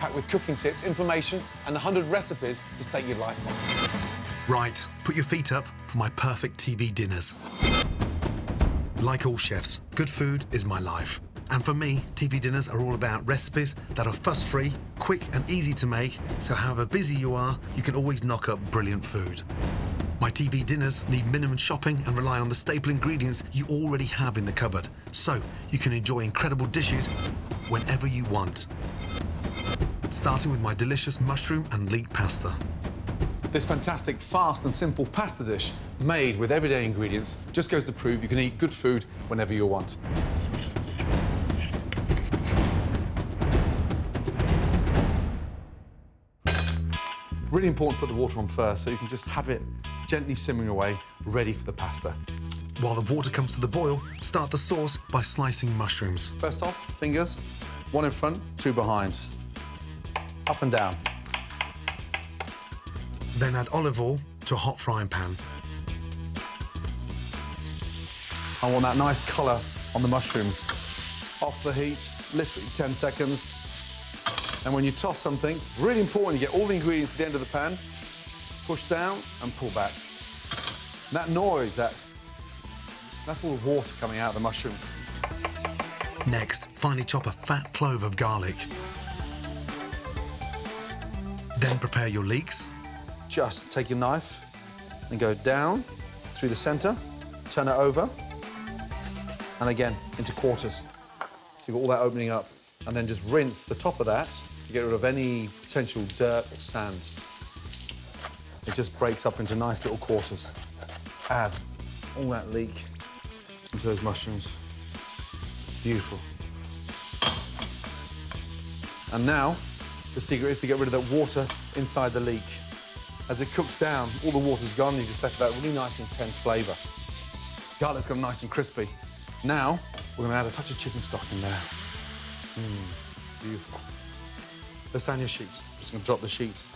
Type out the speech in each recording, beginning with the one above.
packed with cooking tips, information, and 100 recipes to stake your life on. Right, put your feet up for my perfect TV dinners. Like all chefs, good food is my life. And for me, TV dinners are all about recipes that are fuss-free, quick and easy to make, so however busy you are, you can always knock up brilliant food. My TV dinners need minimum shopping and rely on the staple ingredients you already have in the cupboard, so you can enjoy incredible dishes whenever you want. Starting with my delicious mushroom and leek pasta. This fantastic, fast and simple pasta dish made with everyday ingredients just goes to prove you can eat good food whenever you want. Really important to put the water on first so you can just have it gently simmering away, ready for the pasta. While the water comes to the boil, start the sauce by slicing mushrooms. First off, fingers, one in front, two behind. Up and down. Then add olive oil to a hot frying pan. I want that nice colour on the mushrooms. Off the heat, literally 10 seconds. And when you toss something, really important, you get all the ingredients at the end of the pan, push down and pull back. And that noise, that's, that's all the water coming out of the mushrooms. Next, finely chop a fat clove of garlic. Then prepare your leeks. Just take your knife and go down through the centre, turn it over, and again into quarters. So you've got all that opening up. And then just rinse the top of that to get rid of any potential dirt or sand. It just breaks up into nice little quarters. Add all that leek into those mushrooms. Beautiful. And now, the secret is to get rid of that water inside the leek. As it cooks down, all the water's gone, you just left that really nice, intense flavour. Garlic's gone nice and crispy. Now, we're going to add a touch of chicken stock in there. Mmm, beautiful. Lasagna sheets. Just going to drop the sheets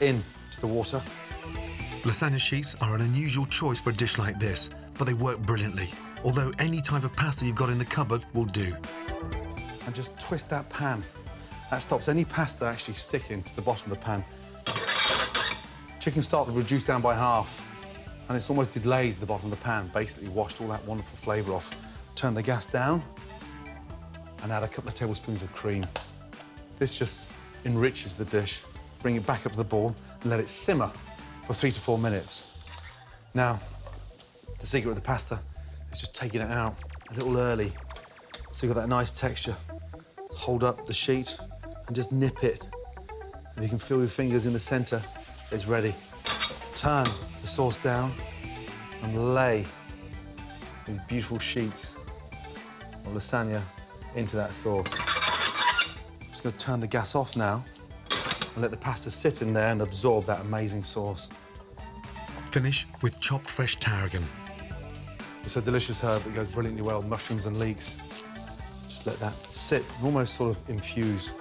in to the water. Lasagna sheets are an unusual choice for a dish like this, but they work brilliantly. Although any type of pasta you've got in the cupboard will do. And just twist that pan. That stops any pasta actually sticking to the bottom of the pan. Chicken stock reduced down by half, and it's almost deglaze the bottom of the pan, basically washed all that wonderful flavour off. Turn the gas down and add a couple of tablespoons of cream. This just enriches the dish. Bring it back up to the bowl and let it simmer for three to four minutes. Now, the secret of the pasta is just taking it out a little early so you've got that nice texture. Hold up the sheet and just nip it. If you can feel your fingers in the centre, it's ready. Turn the sauce down and lay these beautiful sheets of lasagna into that sauce. I'm just going to turn the gas off now and let the pasta sit in there and absorb that amazing sauce. Finish with chopped fresh tarragon. It's a delicious herb that goes brilliantly well with mushrooms and leeks. Just let that sit and almost sort of infuse.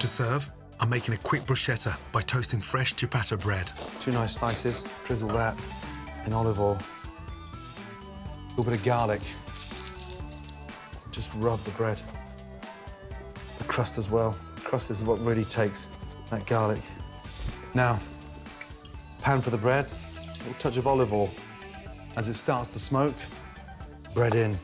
To serve, I'm making a quick bruschetta by toasting fresh ciabatta bread. Two nice slices, drizzle that in olive oil. A little bit of garlic. Just rub the bread. The crust as well. The crust is what really takes that garlic. Now, pan for the bread, a little touch of olive oil. As it starts to smoke, bread in.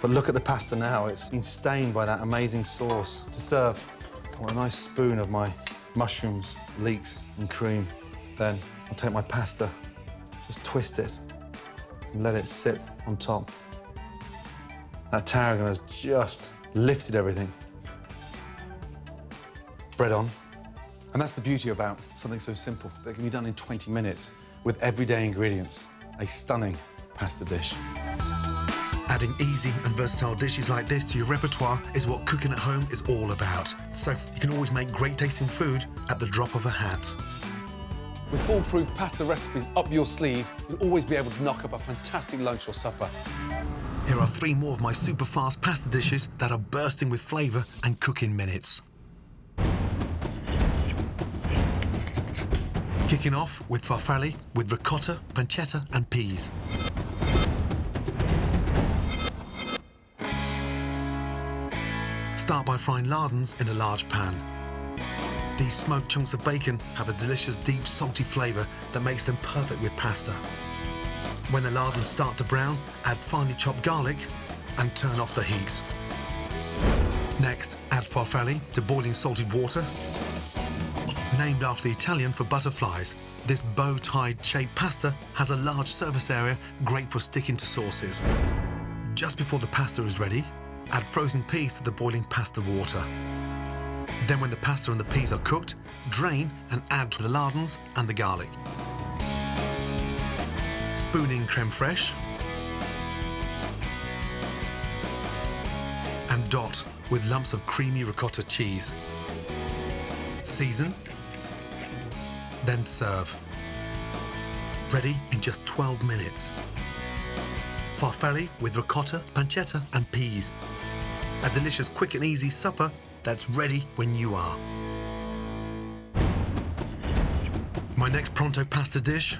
But look at the pasta now. It's been stained by that amazing sauce. To serve, I want a nice spoon of my mushrooms, leeks and cream. Then I'll take my pasta, just twist it and let it sit on top. That tarragon has just lifted everything. Bread on. And that's the beauty about something so simple that can be done in 20 minutes with everyday ingredients. A stunning pasta dish. Adding easy and versatile dishes like this to your repertoire is what cooking at home is all about. So you can always make great tasting food at the drop of a hat. With foolproof pasta recipes up your sleeve, you'll always be able to knock up a fantastic lunch or supper. Here are three more of my super fast pasta dishes that are bursting with flavour and cook in minutes. Kicking off with farfalle with ricotta, pancetta and peas. Start by frying lardons in a large pan. These smoked chunks of bacon have a delicious deep salty flavour that makes them perfect with pasta. When the lardons start to brown, add finely chopped garlic and turn off the heat. Next, add farfalle to boiling salted water. Named after the Italian for butterflies, this bow-tied shaped pasta has a large surface area, great for sticking to sauces. Just before the pasta is ready, add frozen peas to the boiling pasta water. Then when the pasta and the peas are cooked, drain and add to the lardons and the garlic. Spoon in creme fraiche and dot with lumps of creamy ricotta cheese. Season, then serve. Ready in just 12 minutes. Farfalle with ricotta, pancetta and peas. A delicious quick and easy supper that's ready when you are. My next pronto pasta dish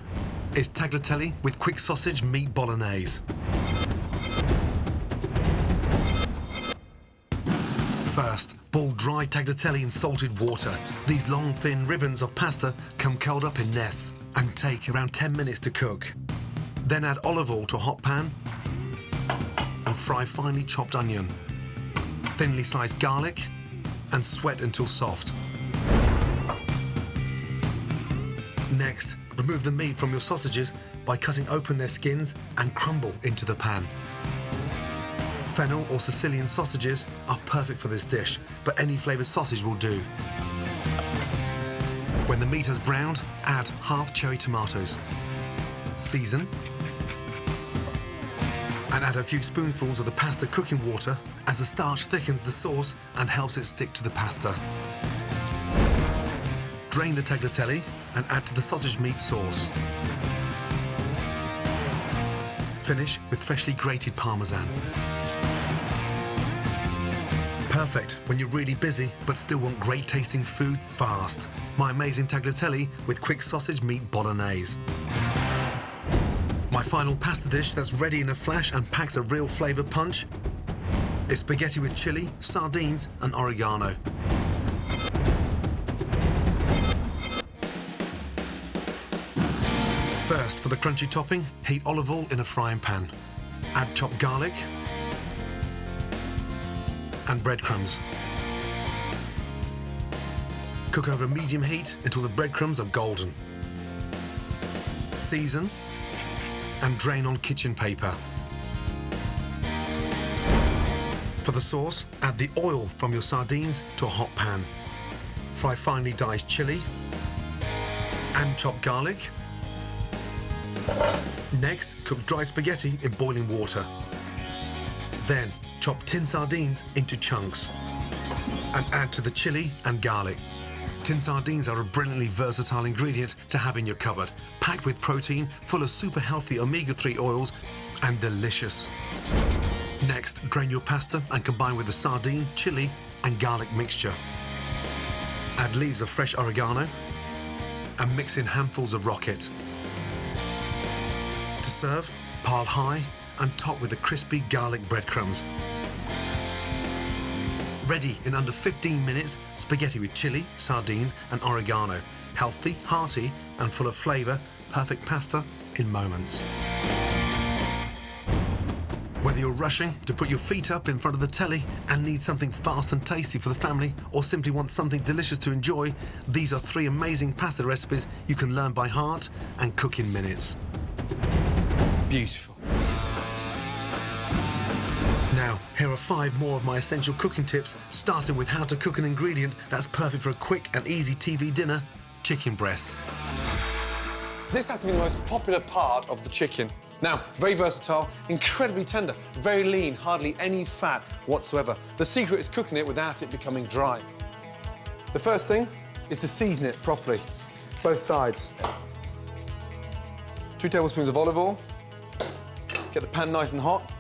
is tagliatelle with quick sausage meat bolognese. First, boil dry tagliatelle in salted water. These long, thin ribbons of pasta come curled up in nests and take around 10 minutes to cook. Then add olive oil to a hot pan and fry finely chopped onion, thinly sliced garlic, and sweat until soft. Next, remove the meat from your sausages by cutting open their skins and crumble into the pan. Fennel or Sicilian sausages are perfect for this dish, but any flavoured sausage will do. When the meat has browned, add half cherry tomatoes. Season. And add a few spoonfuls of the pasta cooking water as the starch thickens the sauce and helps it stick to the pasta. Drain the tagliatelle and add to the sausage meat sauce. Finish with freshly grated parmesan. Perfect when you're really busy but still want great tasting food fast. My amazing tagliatelle with quick sausage meat bolognese. Final pasta dish that's ready in a flash and packs a real flavour punch is spaghetti with chili, sardines and oregano. First, for the crunchy topping, heat olive oil in a frying pan. Add chopped garlic and breadcrumbs. Cook over medium heat until the breadcrumbs are golden. Season and drain on kitchen paper. For the sauce, add the oil from your sardines to a hot pan. Fry finely diced chili and chopped garlic. Next, cook dry spaghetti in boiling water. Then, chop tin sardines into chunks and add to the chili and garlic. Tin sardines are a brilliantly versatile ingredient to have in your cupboard, packed with protein, full of super healthy omega-3 oils and delicious. Next, drain your pasta and combine with the sardine, chili and garlic mixture. Add leaves of fresh oregano and mix in handfuls of rocket. To serve, pile high and top with the crispy garlic breadcrumbs. Ready in under 15 minutes, spaghetti with chili, sardines and oregano. Healthy, hearty and full of flavour, perfect pasta in moments. Whether you're rushing to put your feet up in front of the telly and need something fast and tasty for the family, or simply want something delicious to enjoy, these are three amazing pasta recipes you can learn by heart and cook in minutes. Beautiful. Now, here are five more of my essential cooking tips, starting with how to cook an ingredient that's perfect for a quick and easy TV dinner, chicken breasts. This has to be the most popular part of the chicken. Now, it's very versatile, incredibly tender, very lean, hardly any fat whatsoever. The secret is cooking it without it becoming dry. The first thing is to season it properly, both sides. Two tablespoons of olive oil. Get the pan nice and hot.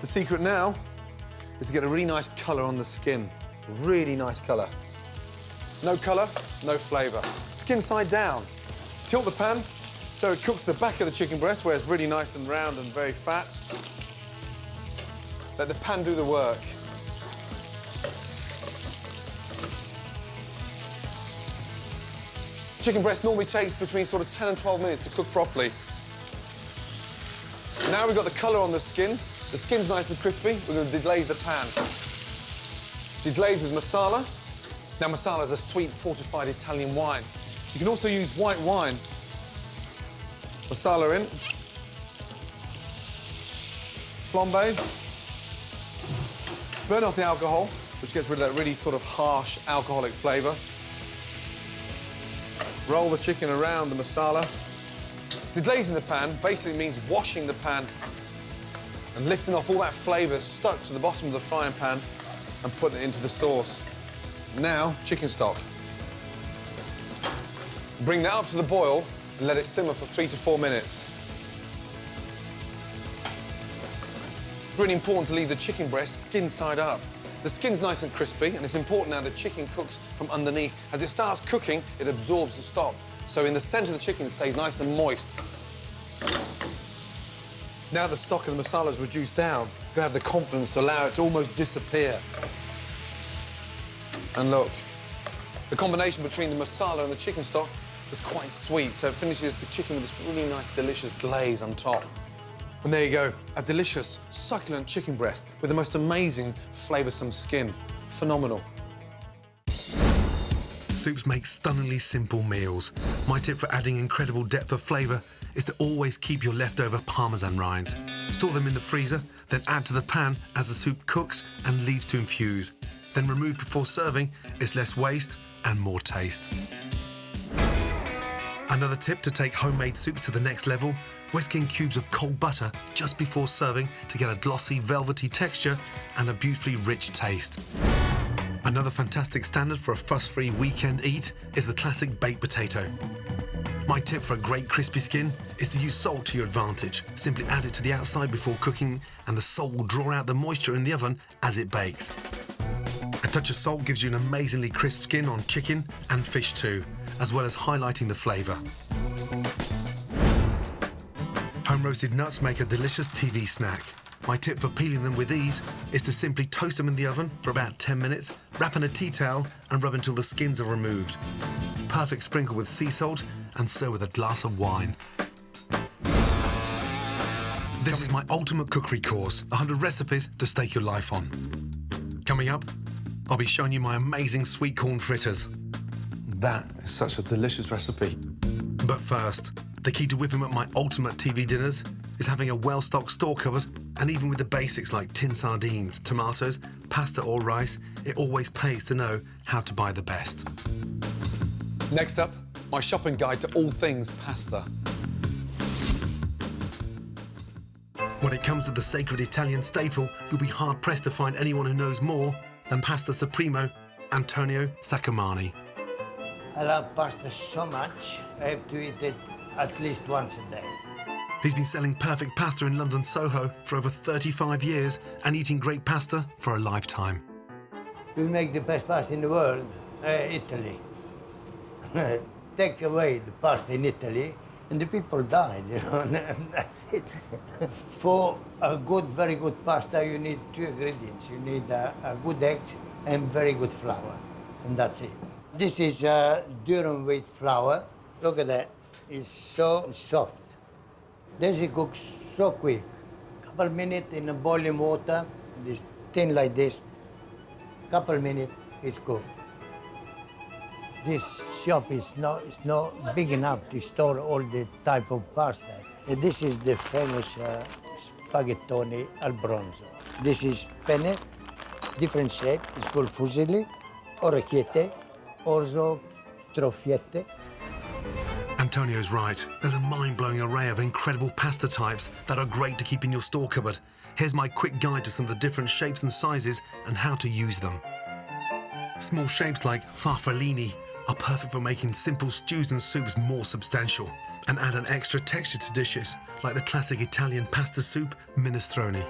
The secret now is to get a really nice colour on the skin. Really nice colour. No colour, no flavour. Skin side down. Tilt the pan so it cooks the back of the chicken breast where it's really nice and round and very fat. Let the pan do the work. Chicken breast normally takes between sort of 10 and 12 minutes to cook properly. Now we've got the colour on the skin, the skin's nice and crispy. We're going to deglaze the pan. Deglaze with marsala. Now, marsala is a sweet, fortified Italian wine. You can also use white wine. Marsala in. Flambe. Burn off the alcohol, which gets rid of that really sort of harsh alcoholic flavour. Roll the chicken around the marsala. Deglazing the pan basically means washing the pan and lifting off all that flavour stuck to the bottom of the frying pan and putting it into the sauce. Now, chicken stock. Bring that up to the boil and let it simmer for three to four minutes. Really important to leave the chicken breast skin side up. The skin's nice and crispy, and it's important now the chicken cooks from underneath. As it starts cooking, it absorbs the stock. So in the centre of the chicken, it stays nice and moist. Now the stock and the marsala is reduced down, you can have the confidence to allow it to almost disappear. And look, the combination between the marsala and the chicken stock is quite sweet, so it finishes the chicken with this really nice, delicious glaze on top. And there you go, a delicious, succulent chicken breast with the most amazing, flavoursome skin. Phenomenal. Soups make stunningly simple meals. My tip for adding incredible depth of flavour is to always keep your leftover parmesan rinds. Store them in the freezer, then add to the pan as the soup cooks and leaves to infuse. Then remove before serving, it's less waste and more taste. Another tip to take homemade soup to the next level, whisk in cubes of cold butter just before serving to get a glossy, velvety texture and a beautifully rich taste. Another fantastic standard for a fuss-free weekend eat is the classic baked potato. My tip for a great crispy skin is to use salt to your advantage. Simply add it to the outside before cooking and the salt will draw out the moisture in the oven as it bakes. A touch of salt gives you an amazingly crisp skin on chicken and fish too, as well as highlighting the flavour. Home roasted nuts make a delicious TV snack. My tip for peeling them with ease is to simply toast them in the oven for about 10 minutes, wrap in a tea towel and rub until the skins are removed. Perfect sprinkle with sea salt and so with a glass of wine. This is my ultimate cookery course, 100 recipes to stake your life on. Coming up, I'll be showing you my amazing sweet corn fritters. That is such a delicious recipe. But first, the key to whipping up my ultimate TV dinners is having a well-stocked store cupboard, and even with the basics like tin sardines, tomatoes, pasta or rice, it always pays to know how to buy the best. Next up, my shopping guide to all things pasta. When it comes to the sacred Italian staple, you'll be hard-pressed to find anyone who knows more than Pasta Supremo, Antonio Sacomani. I love pasta so much, I have to eat it at least once a day. He's been selling perfect pasta in London Soho for over 35 years and eating great pasta for a lifetime. We make the best pasta in the world, uh, Italy. Take away the pasta in Italy, and the people died, you know, that's it. For a good, very good pasta, you need two ingredients. You need uh, a good eggs and very good flour, and that's it. This is uh, durum wheat flour. Look at that. It's so soft. This it cooks so quick. A couple minutes in a boiling water, this thin like this. A couple minutes, it's cooked. This shop is not, it's not big enough to store all the type of pasta. This is the famous uh, al bronzo. This is penne, different shape. It's called fusilli, orecchiette, orzo, trofiette. Antonio's right. There's a mind-blowing array of incredible pasta types that are great to keep in your store cupboard. Here's my quick guide to some of the different shapes and sizes and how to use them. Small shapes like farfallini are perfect for making simple stews and soups more substantial and add an extra texture to dishes like the classic Italian pasta soup minestrone.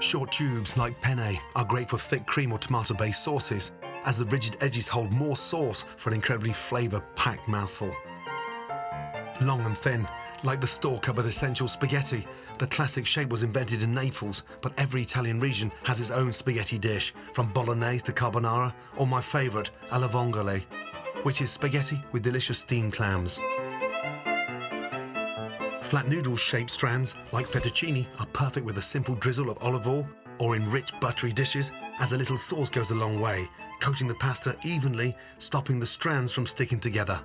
Short tubes like penne are great for thick cream or tomato-based sauces as the rigid edges hold more sauce for an incredibly flavour-packed mouthful. Long and thin, like the store cupboard essential spaghetti, the classic shape was invented in Naples, but every Italian region has its own spaghetti dish, from bolognese to carbonara, or my favourite, alla vongole. which is spaghetti with delicious steamed clams. Flat noodle-shaped strands, like fettuccine, are perfect with a simple drizzle of olive oil or in rich buttery dishes, as a little sauce goes a long way, coating the pasta evenly, stopping the strands from sticking together.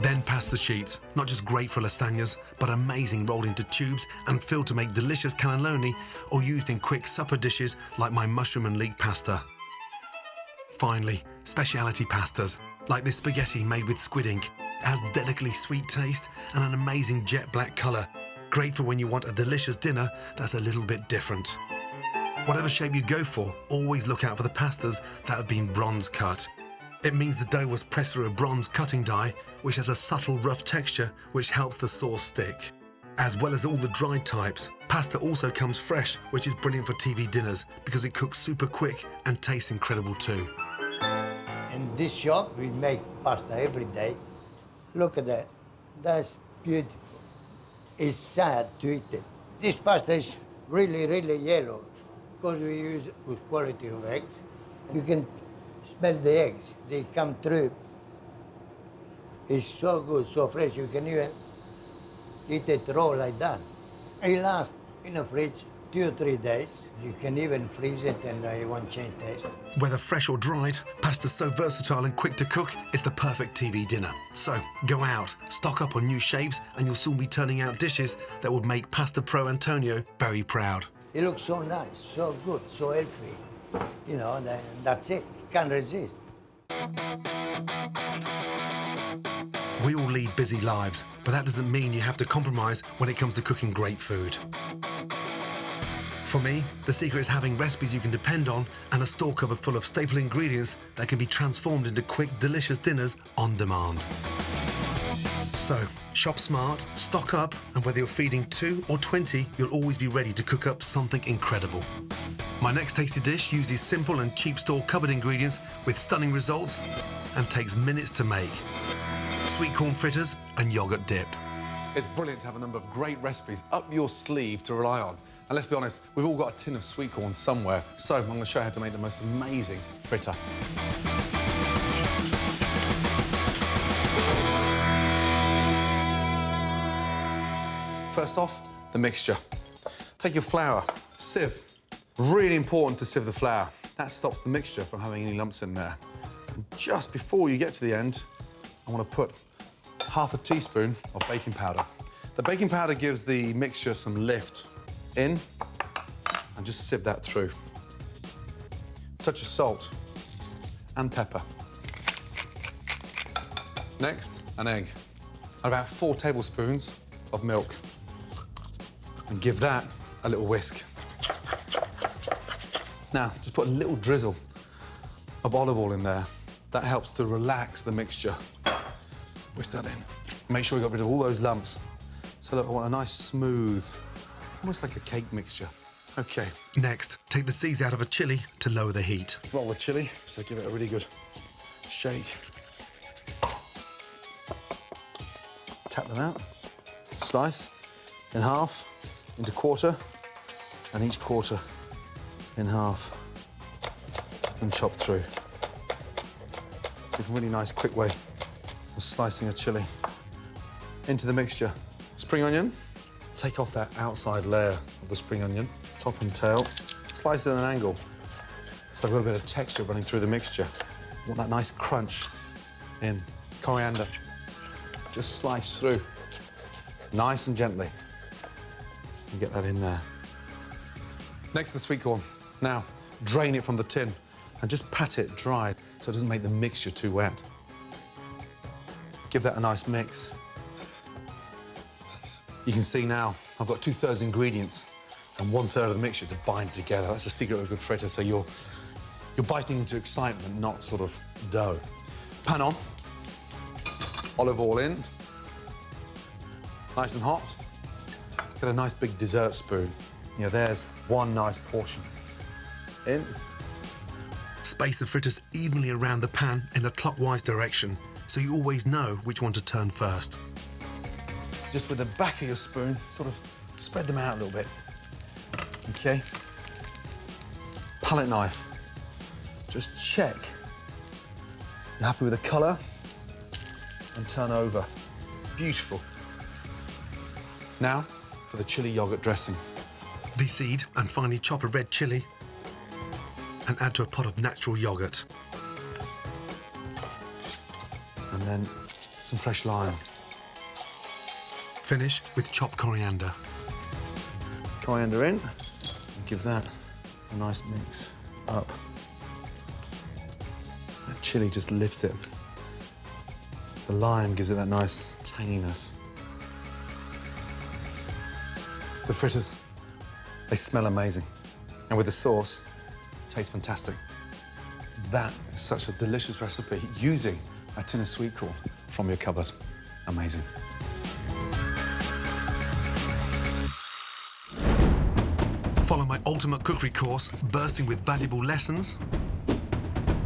Then pass the sheets, not just great for lasagnas, but amazing rolled into tubes and filled to make delicious cannelloni or used in quick supper dishes like my mushroom and leek pasta. Finally, speciality pastas, like this spaghetti made with squid ink. It has delicately sweet taste and an amazing jet black colour. Great for when you want a delicious dinner that's a little bit different. Whatever shape you go for, always look out for the pastas that have been bronze cut. It means the dough was pressed through a bronze cutting die, which has a subtle rough texture which helps the sauce stick. As well as all the dried types, pasta also comes fresh, which is brilliant for TV dinners because it cooks super quick and tastes incredible too. In this shop, we make pasta every day. Look at that. That's beautiful. It's sad to eat it. This pasta is really, really yellow because we use good quality of eggs. You can smell the eggs. They come through. It's so good, so fresh. You can even eat it raw like that. It lasts in the fridge two or three days. You can even freeze it and uh, it won't change taste. Whether fresh or dried, pasta's so versatile and quick to cook, it's the perfect TV dinner. So go out, stock up on new shapes, and you'll soon be turning out dishes that would make Pasta Pro Antonio very proud. It looks so nice, so good, so healthy. You know, that's it. Can't resist. We all lead busy lives, but that doesn't mean you have to compromise when it comes to cooking great food. For me, the secret is having recipes you can depend on and a store cupboard full of staple ingredients that can be transformed into quick, delicious dinners on demand. So, shop smart, stock up, and whether you're feeding two or 20, you'll always be ready to cook up something incredible. My next tasty dish uses simple and cheap store cupboard ingredients with stunning results and takes minutes to make. Sweet corn fritters and yogurt dip. It's brilliant to have a number of great recipes up your sleeve to rely on. And let's be honest, we've all got a tin of sweet corn somewhere. So I'm going to show you how to make the most amazing fritter. First off, the mixture. Take your flour, sieve. Really important to sieve the flour. That stops the mixture from having any lumps in there. And just before you get to the end, I want to put half a teaspoon of baking powder. The baking powder gives the mixture some lift in and just sieve that through. Touch of salt and pepper. Next, an egg. And about four tablespoons of milk. And give that a little whisk. Now, just put a little drizzle of olive oil in there. That helps to relax the mixture. Whisk that in. Make sure you got rid of all those lumps. So look, I want a nice smooth, almost like a cake mixture. Okay, Next, take the seeds out of a chili to lower the heat. roll the chili, so give it a really good shake. Tap them out, slice in half, into quarter, and each quarter in half, and chop through. It's a really nice, quick way of slicing a chili into the mixture. Spring onion, take off that outside layer of the spring onion, top and tail, slice it at an angle. So I've got a bit of texture running through the mixture. I want that nice crunch in. Coriander, just slice through, nice and gently. And get that in there. Next, the sweet corn. Now, drain it from the tin and just pat it dry so it doesn't make the mixture too wet. Give that a nice mix. You can see now I've got two thirds ingredients and one third of the mixture to bind together. That's the secret of a good fritter. So you're you're biting into excitement, not sort of dough. Pan on. Olive oil in. Nice and hot. Get a nice big dessert spoon. You know, there's one nice portion. In. Space the fritters evenly around the pan in a clockwise direction so you always know which one to turn first. Just with the back of your spoon, sort of spread them out a little bit. Okay. Palette knife. Just check. You're happy with the colour? and turn over. Beautiful. Now for the chili yogurt dressing. Deseed and finely chop a red chilli and add to a pot of natural yogurt. And then some fresh lime. Finish with chopped coriander. Coriander in. And give that a nice mix up. That chili just lifts it. The lime gives it that nice tanginess. The fritters, they smell amazing. And with the sauce, tastes fantastic. That is such a delicious recipe using a tin of sweet corn from your cupboard. Amazing. Follow my ultimate cookery course, bursting with valuable lessons,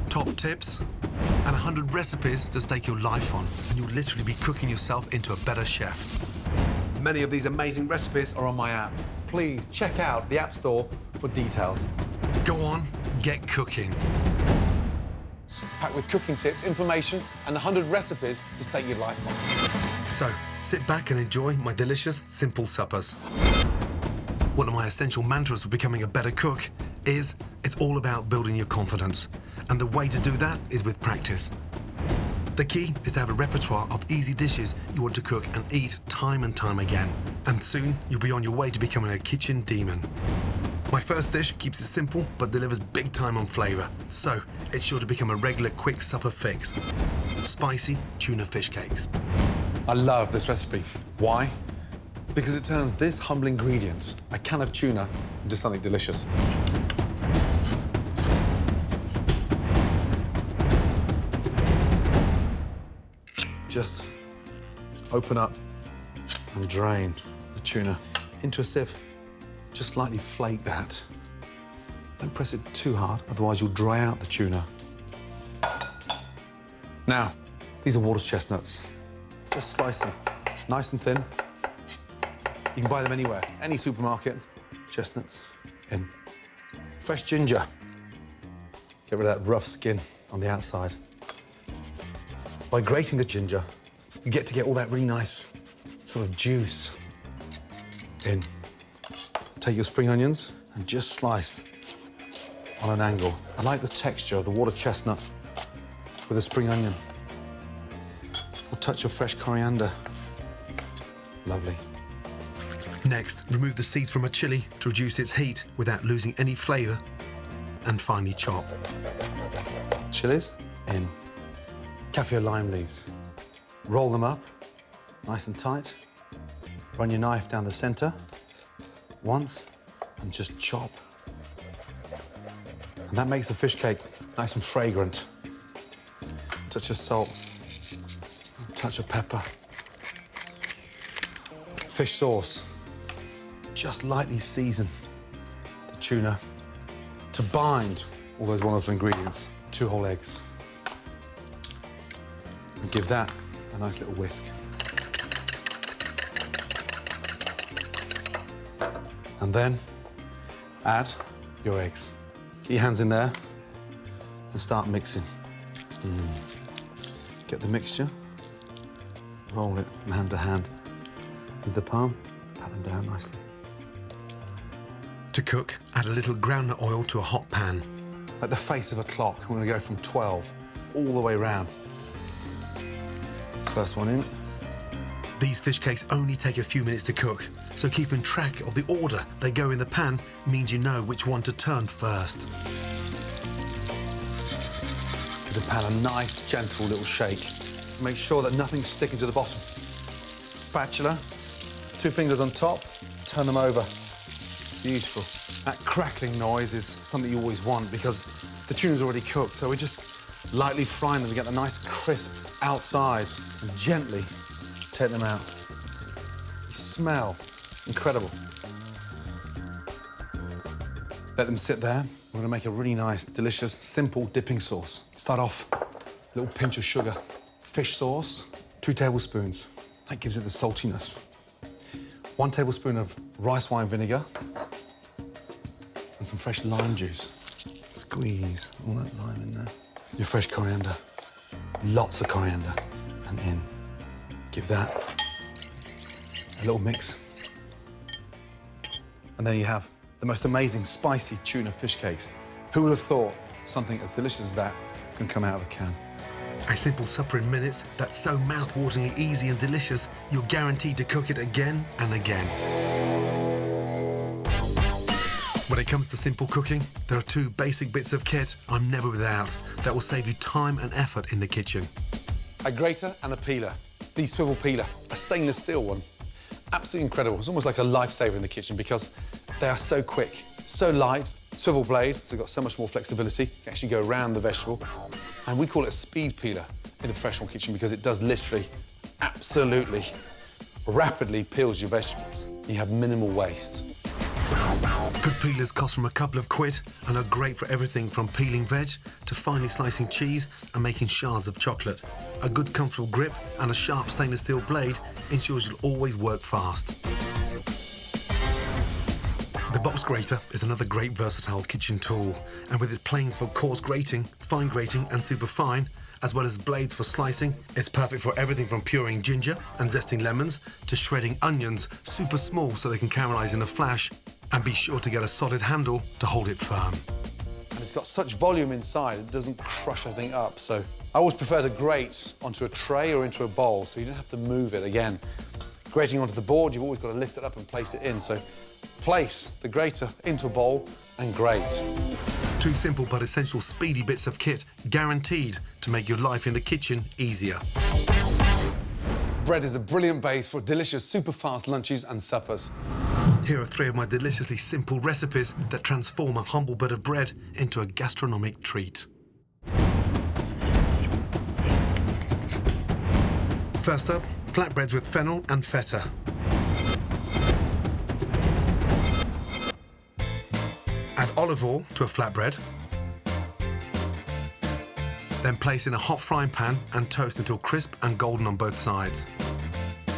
top tips, and 100 recipes to stake your life on. And you'll literally be cooking yourself into a better chef. Many of these amazing recipes are on my app. Please check out the App Store for details. Go on, get cooking. Packed with cooking tips, information, and 100 recipes to stake your life on. So, sit back and enjoy my delicious, simple suppers. One of my essential mantras for becoming a better cook is it's all about building your confidence. And the way to do that is with practice. The key is to have a repertoire of easy dishes you want to cook and eat time and time again. And soon you'll be on your way to becoming a kitchen demon. My first dish keeps it simple but delivers big time on flavour. So it's sure to become a regular quick supper fix. Spicy tuna fish cakes. I love this recipe. Why? Because it turns this humble ingredient, a can of tuna, into something delicious. Just open up and drain the tuna into a sieve. Just slightly flake that. Don't press it too hard, otherwise you'll dry out the tuna. Now, these are water chestnuts. Just slice them nice and thin. You can buy them anywhere, any supermarket. Chestnuts in. Fresh ginger. Get rid of that rough skin on the outside. By grating the ginger, you get to get all that really nice sort of juice in. Take your spring onions and just slice on an angle. I like the texture of the water chestnut with a spring onion. A touch of fresh coriander. Lovely. Next, remove the seeds from a chili to reduce its heat without losing any flavour. And finely chop. Chilies in. Kaffir lime leaves. Roll them up, nice and tight. Run your knife down the centre once and just chop. And that makes the fish cake nice and fragrant. Touch of salt, touch of pepper. Fish sauce. Just lightly season the tuna to bind all those wonderful ingredients. Two whole eggs. Give that a nice little whisk. And then add your eggs. Get your hands in there and start mixing. Mm. Get the mixture, roll it from hand to hand with the palm, pat them down nicely. To cook, add a little groundnut oil to a hot pan. Like the face of a clock, we're gonna go from 12 all the way round. First one in. These fish cakes only take a few minutes to cook, so keeping track of the order they go in the pan means you know which one to turn first. Give the pan a nice, gentle little shake. Make sure that nothing's sticking to the bottom. Spatula, two fingers on top, turn them over. Beautiful. That crackling noise is something you always want because the tuna's already cooked, so we're just lightly frying them to get the nice crisp outside and gently take them out. They smell incredible. Let them sit there. We're gonna make a really nice, delicious, simple dipping sauce. Start off, a little pinch of sugar. Fish sauce, two tablespoons. That gives it the saltiness. One tablespoon of rice wine vinegar and some fresh lime juice. Squeeze all that lime in there. Your fresh coriander. Lots of coriander and in. Give that a little mix. And then you have the most amazing spicy tuna fish cakes. Who would have thought something as delicious as that can come out of a can? A simple supper in minutes that's so mouth-wateringly easy and delicious, you're guaranteed to cook it again and again. When it comes to simple cooking, there are two basic bits of kit I'm never without that will save you time and effort in the kitchen. A grater and a peeler. The swivel peeler, a stainless steel one. Absolutely incredible. It's almost like a lifesaver in the kitchen because they are so quick, so light. Swivel blade, so got so much more flexibility. You can actually go around the vegetable. And we call it a speed peeler in the professional kitchen because it does literally, absolutely, rapidly peels your vegetables. You have minimal waste. Good peelers cost from a couple of quid and are great for everything from peeling veg to finely slicing cheese and making shards of chocolate. A good comfortable grip and a sharp stainless steel blade ensures you'll always work fast. The box grater is another great versatile kitchen tool, and with its planes for coarse grating, fine grating and super fine, as well as blades for slicing, it's perfect for everything from puring ginger and zesting lemons to shredding onions super small so they can caramelize in a flash, and be sure to get a solid handle to hold it firm. And it's got such volume inside, it doesn't crush everything up. So I always prefer to grate onto a tray or into a bowl so you don't have to move it again. Grating onto the board, you've always got to lift it up and place it in. So place the grater into a bowl and grate. Two simple but essential speedy bits of kit guaranteed to make your life in the kitchen easier. Bread is a brilliant base for delicious, super fast lunches and suppers. Here are three of my deliciously simple recipes that transform a humble bit of bread into a gastronomic treat. First up, flatbreads with fennel and feta. Add olive oil to a flatbread. Then place in a hot frying pan and toast until crisp and golden on both sides.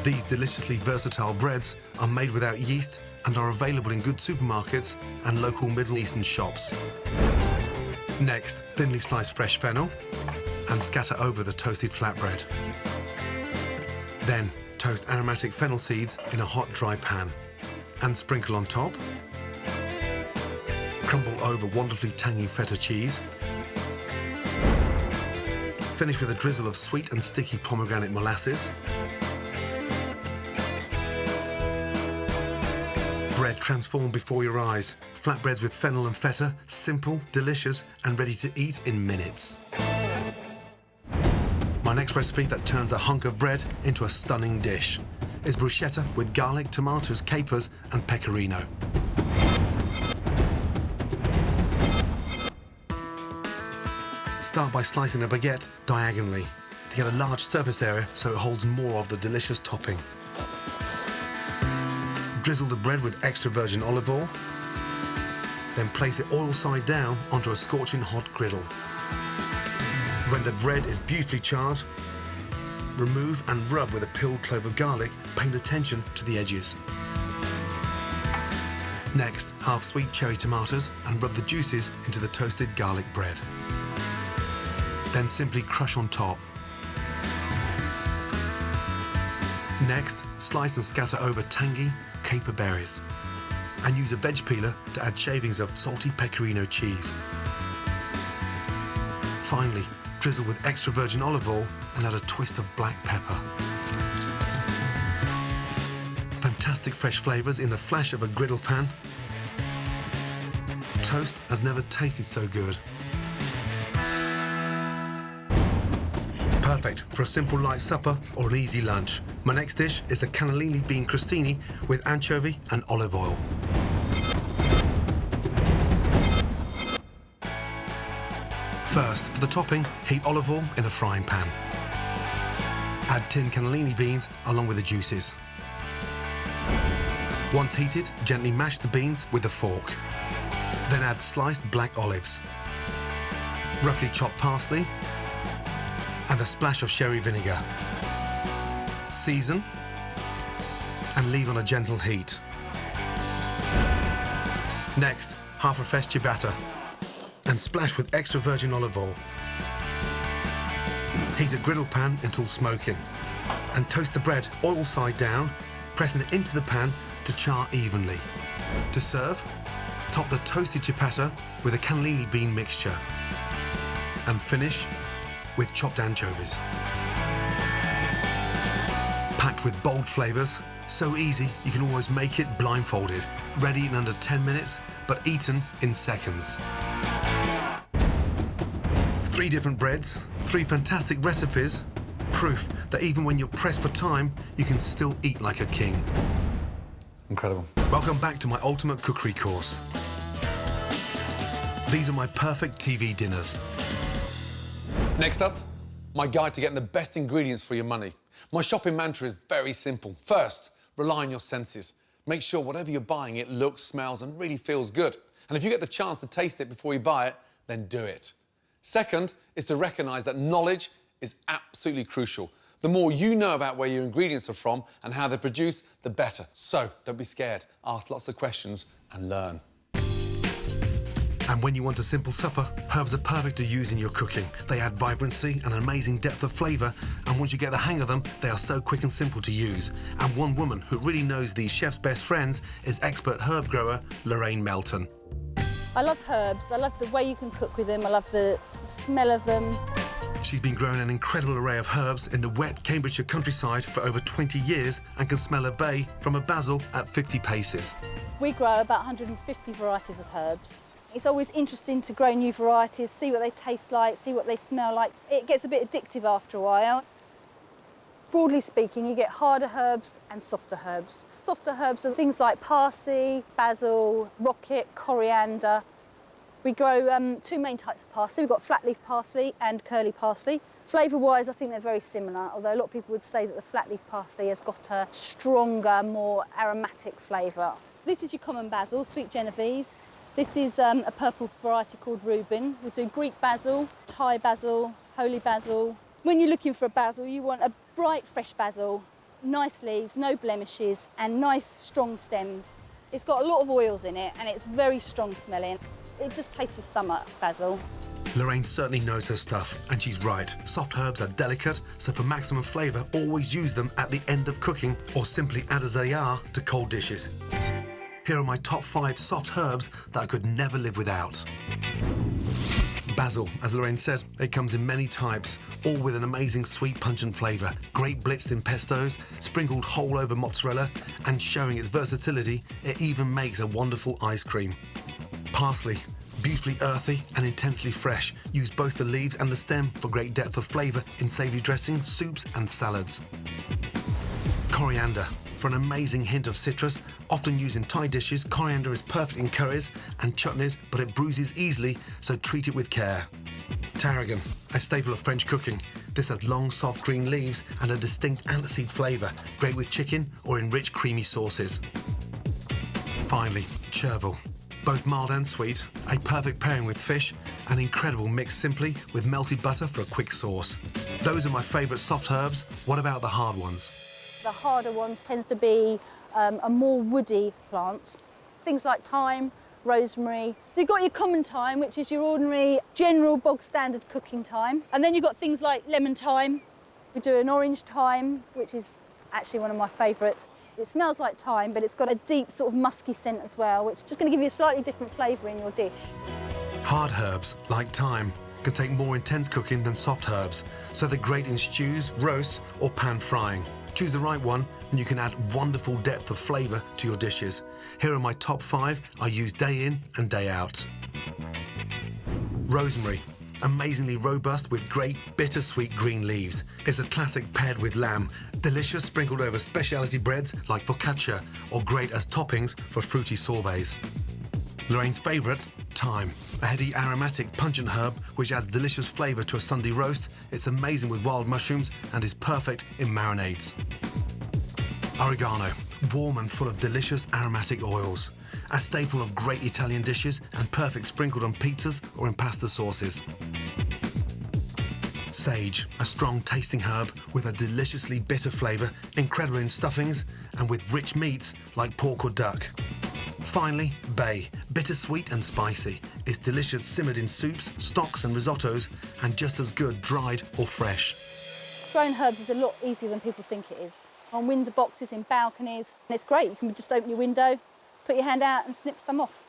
These deliciously versatile breads are made without yeast and are available in good supermarkets and local Middle Eastern shops. Next, thinly slice fresh fennel and scatter over the toasted flatbread. Then, toast aromatic fennel seeds in a hot, dry pan and sprinkle on top. Crumble over wonderfully tangy feta cheese. Finish with a drizzle of sweet and sticky pomegranate molasses. Bread transformed before your eyes. Flatbreads with fennel and feta, simple, delicious, and ready to eat in minutes. My next recipe that turns a hunk of bread into a stunning dish is bruschetta with garlic, tomatoes, capers, and pecorino. Start by slicing a baguette diagonally to get a large surface area so it holds more of the delicious topping. Drizzle the bread with extra virgin olive oil, then place it oil side down onto a scorching hot griddle. When the bread is beautifully charred, remove and rub with a peeled clove of garlic, paying attention to the edges. Next, half sweet cherry tomatoes and rub the juices into the toasted garlic bread. Then simply crush on top. Next, slice and scatter over tangy caper berries and use a veg peeler to add shavings of salty pecorino cheese. Finally, drizzle with extra virgin olive oil and add a twist of black pepper. Fantastic fresh flavours in the flash of a griddle pan. Toast has never tasted so good. Perfect for a simple light supper or an easy lunch. My next dish is the cannellini bean crostini with anchovy and olive oil. First, for the topping, heat olive oil in a frying pan. Add tin cannellini beans along with the juices. Once heated, gently mash the beans with a fork. Then add sliced black olives, roughly chopped parsley, and a splash of sherry vinegar. Season and leave on a gentle heat. Next, half a fresh ciabatta and splash with extra virgin olive oil. Heat a griddle pan until smoking. And toast the bread oil side down, pressing it into the pan to char evenly. To serve, top the toasted ciabatta with a cannellini bean mixture. And finish with chopped anchovies. Packed with bold flavours, so easy you can always make it blindfolded. Ready in under 10 minutes, but eaten in seconds. Three different breads, three fantastic recipes, proof that even when you're pressed for time, you can still eat like a king. Incredible. Welcome back to my ultimate cookery course. These are my perfect TV dinners. Next up, my guide to getting the best ingredients for your money. My shopping mantra is very simple. First, rely on your senses. Make sure whatever you're buying, it looks, smells, and really feels good. And if you get the chance to taste it before you buy it, then do it. Second is to recognise that knowledge is absolutely crucial. The more you know about where your ingredients are from and how they're produced, the better. So don't be scared. Ask lots of questions and learn. And when you want a simple supper, herbs are perfect to use in your cooking. They add vibrancy and an amazing depth of flavour, and once you get the hang of them, they are so quick and simple to use. And one woman who really knows these chef's best friends is expert herb grower Lorraine Melton. I love herbs. I love the way you can cook with them. I love the smell of them. She's been growing an incredible array of herbs in the wet Cambridgeshire countryside for over 20 years and can smell a bay from a basil at 50 paces. We grow about 150 varieties of herbs. It's always interesting to grow new varieties, see what they taste like, see what they smell like. It gets a bit addictive after a while. Broadly speaking, you get harder herbs and softer herbs. Softer herbs are things like parsley, basil, rocket, coriander. We grow um, two main types of parsley. We've got flat leaf parsley and curly parsley. Flavour-wise, I think they're very similar, although a lot of people would say that the flat leaf parsley has got a stronger, more aromatic flavour. This is your common basil, sweet Genovese. This is um, a purple variety called Rubin. We do Greek basil, Thai basil, holy basil. When you're looking for a basil, you want a bright, fresh basil, nice leaves, no blemishes, and nice, strong stems. It's got a lot of oils in it, and it's very strong smelling. It just tastes of summer, basil. Lorraine certainly knows her stuff, and she's right. Soft herbs are delicate, so for maximum flavour, always use them at the end of cooking or simply add as they are to cold dishes. Here are my top five soft herbs that I could never live without. Basil, as Lorraine said, it comes in many types, all with an amazing sweet pungent flavour. Great blitzed in pestos, sprinkled whole over mozzarella, and showing its versatility, it even makes a wonderful ice cream. Parsley, beautifully earthy and intensely fresh. Use both the leaves and the stem for great depth of flavour in savoury dressings, soups and salads. Coriander, for an amazing hint of citrus. Often used in Thai dishes, coriander is perfect in curries and chutneys, but it bruises easily, so treat it with care. Tarragon, a staple of French cooking. This has long, soft green leaves and a distinct aniseed flavour, great with chicken or in rich, creamy sauces. Finally, chervil. Both mild and sweet, a perfect pairing with fish, an incredible mix simply with melted butter for a quick sauce. Those are my favourite soft herbs. What about the hard ones? The harder ones tend to be um, a more woody plant. Things like thyme, rosemary. You've got your common thyme, which is your ordinary, general, bog standard cooking thyme. And then you've got things like lemon thyme. We do an orange thyme, which is actually one of my favourites. It smells like thyme, but it's got a deep sort of musky scent as well, which is just going to give you a slightly different flavour in your dish. Hard herbs, like thyme, can take more intense cooking than soft herbs, so they're great in stews, roasts or pan frying. Choose the right one and you can add wonderful depth of flavour to your dishes. Here are my top five I use day in and day out. Rosemary. Amazingly robust with great bittersweet green leaves. It's a classic paired with lamb. Delicious sprinkled over specialty breads like focaccia or great as toppings for fruity sorbets. Lorraine's favourite, thyme. A heady, aromatic, pungent herb which adds delicious flavour to a Sunday roast. It's amazing with wild mushrooms and is perfect in marinades. Oregano. Warm and full of delicious aromatic oils. A staple of great Italian dishes and perfect sprinkled on pizzas or in pasta sauces. Sage, a strong tasting herb with a deliciously bitter flavour, incredible in stuffings and with rich meats like pork or duck. Finally, bay, bittersweet and spicy. It's delicious simmered in soups, stocks and risottos, and just as good dried or fresh. Growing herbs is a lot easier than people think it is. On window boxes, in balconies, and it's great. You can just open your window, put your hand out and snip some off.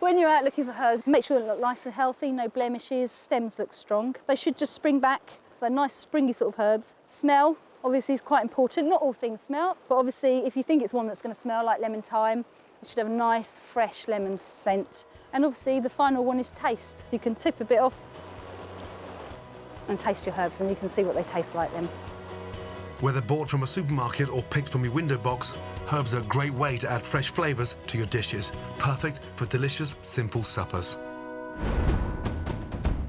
When you're out looking for herbs, make sure they look nice and healthy, no blemishes, stems look strong. They should just spring back, so nice springy sort of herbs. Smell, obviously is quite important. Not all things smell, but obviously if you think it's one that's going to smell like lemon thyme, it should have a nice fresh lemon scent. And obviously the final one is taste. You can tip a bit off and taste your herbs and you can see what they taste like then. Whether bought from a supermarket or picked from your window box, herbs are a great way to add fresh flavours to your dishes. Perfect for delicious, simple suppers.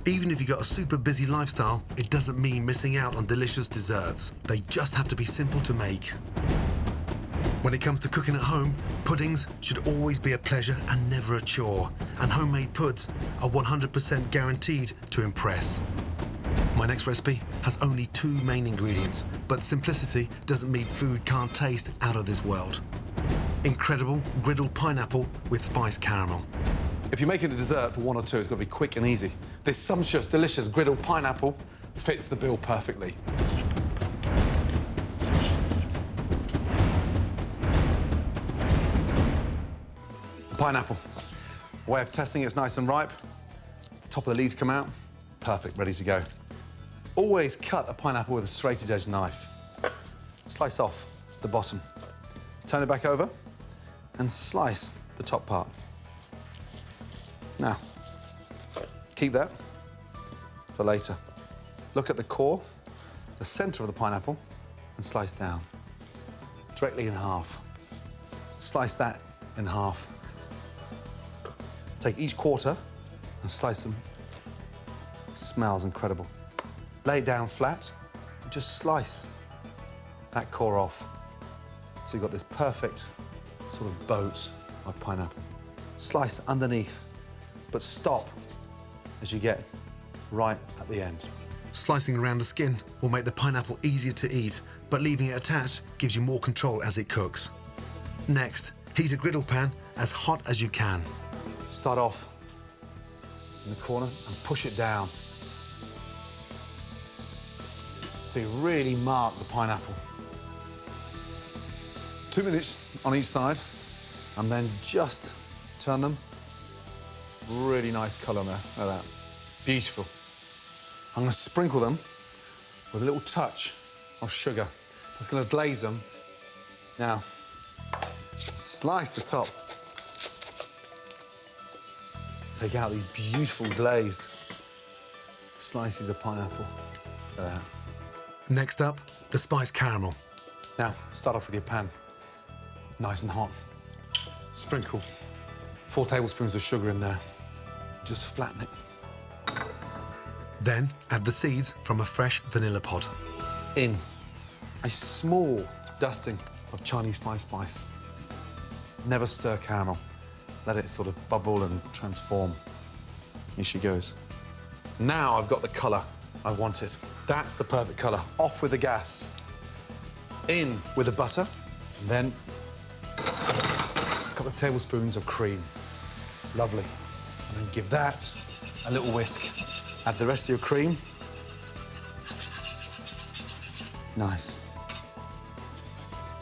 Even if you've got a super busy lifestyle, it doesn't mean missing out on delicious desserts. They just have to be simple to make. When it comes to cooking at home, puddings should always be a pleasure and never a chore. And homemade puds are 100% guaranteed to impress. My next recipe has only two main ingredients, but simplicity doesn't mean food can't taste out of this world. Incredible griddled pineapple with spiced caramel. If you're making a dessert for one or two, it's got to be quick and easy. This sumptuous, delicious griddled pineapple fits the bill perfectly. Pineapple. Way of testing it's nice and ripe. The top of the leaves come out. Perfect, ready to go. Always cut a pineapple with a straight edge knife. Slice off the bottom. Turn it back over and slice the top part. Now, keep that for later. Look at the core, the center of the pineapple, and slice down. Directly in half. Slice that in half. Take each quarter and slice them. It smells incredible. Lay it down flat and just slice that core off. So you've got this perfect sort of boat of pineapple. Slice underneath but stop as you get right at the end. Slicing around the skin will make the pineapple easier to eat, but leaving it attached gives you more control as it cooks. Next, heat a griddle pan as hot as you can. Start off in the corner and push it down. So you really mark the pineapple. Two minutes on each side, and then just turn them Really nice colour there, like that. Beautiful. I'm going to sprinkle them with a little touch of sugar. That's going to glaze them. Now, slice the top. Take out these beautiful glazed slices of pineapple. Next up, the spiced caramel. Now, start off with your pan. Nice and hot. Sprinkle four tablespoons of sugar in there. Just flatten it. Then add the seeds from a fresh vanilla pod. In a small dusting of Chinese five spice. Never stir caramel. Let it sort of bubble and transform. Here she goes. Now I've got the colour I wanted. That's the perfect colour. Off with the gas. In with the butter. And then a couple of tablespoons of cream. Lovely. And then give that a little whisk. Add the rest of your cream. Nice.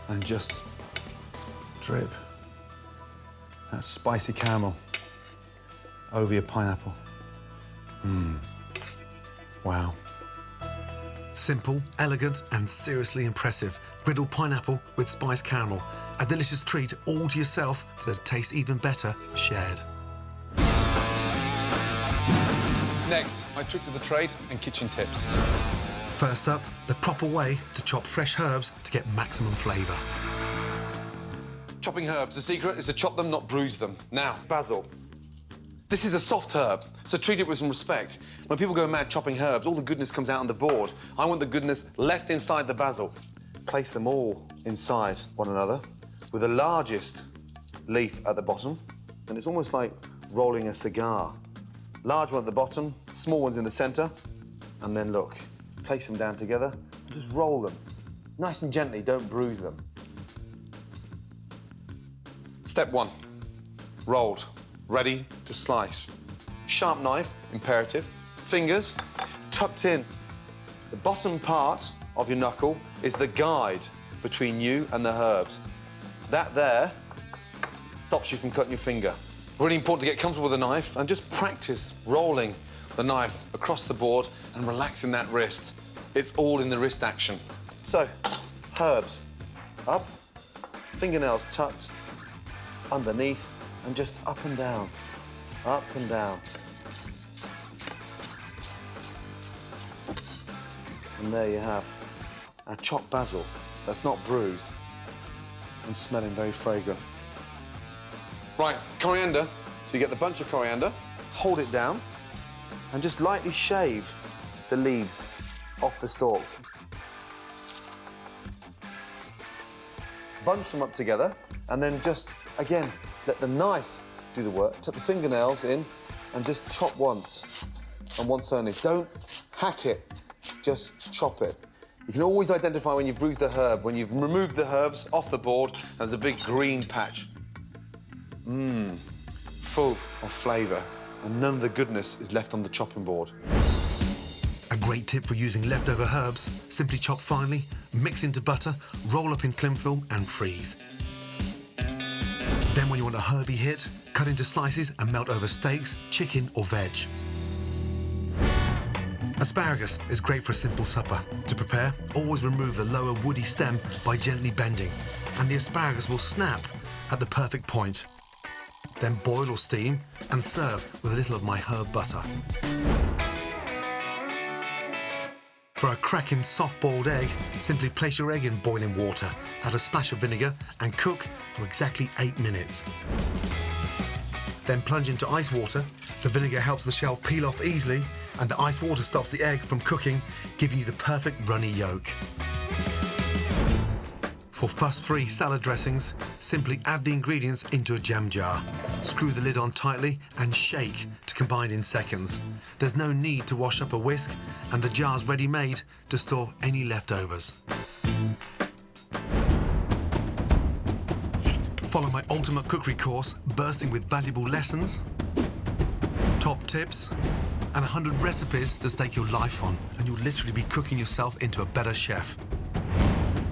And just drip that spicy caramel over your pineapple. Mmm. Wow. Simple, elegant, and seriously impressive. Griddled pineapple with spiced caramel. A delicious treat all to yourself that tastes even better shared. Next, my tricks of the trade and kitchen tips. First up, the proper way to chop fresh herbs to get maximum flavour. Chopping herbs, the secret is to chop them, not bruise them. Now, basil. This is a soft herb, so treat it with some respect. When people go mad chopping herbs, all the goodness comes out on the board. I want the goodness left inside the basil. Place them all inside one another with the largest leaf at the bottom, and it's almost like rolling a cigar. Large one at the bottom, small ones in the centre, and then look, place them down together, just roll them. Nice and gently, don't bruise them. Step one, rolled, ready to slice. Sharp knife, imperative. Fingers tucked in. The bottom part of your knuckle is the guide between you and the herbs. That there stops you from cutting your finger. Really important to get comfortable with the knife and just practice rolling the knife across the board and relaxing that wrist. It's all in the wrist action. So, herbs, up, fingernails tucked, underneath, and just up and down, up and down. And there you have our chopped basil that's not bruised and smelling very fragrant. Right, coriander. So you get the bunch of coriander, hold it down, and just lightly shave the leaves off the stalks. Bunch them up together, and then just, again, let the knife do the work. Tuck the fingernails in and just chop once, and once only. Don't hack it, just chop it. You can always identify when you've bruised a herb. When you've removed the herbs off the board, there's a big green patch. Mmm, full of flavour, and none of the goodness is left on the chopping board. A great tip for using leftover herbs, simply chop finely, mix into butter, roll up in cling film and freeze. Then when you want a herby hit, cut into slices and melt over steaks, chicken or veg. Asparagus is great for a simple supper. To prepare, always remove the lower woody stem by gently bending, and the asparagus will snap at the perfect point. Then boil or steam and serve with a little of my herb butter. For a cracking soft-boiled egg, simply place your egg in boiling water, add a splash of vinegar and cook for exactly eight minutes. Then plunge into ice water. The vinegar helps the shell peel off easily and the ice water stops the egg from cooking, giving you the perfect runny yolk. For fuss-free salad dressings, simply add the ingredients into a jam jar. Screw the lid on tightly and shake to combine in seconds. There's no need to wash up a whisk and the jar's ready-made to store any leftovers. Follow my ultimate cookery course, bursting with valuable lessons, top tips, and 100 recipes to stake your life on, and you'll literally be cooking yourself into a better chef.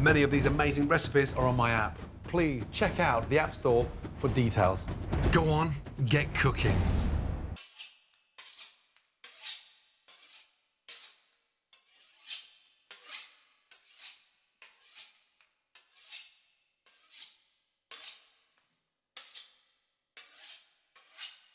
Many of these amazing recipes are on my app. Please check out the App Store for details. Go on, get cooking.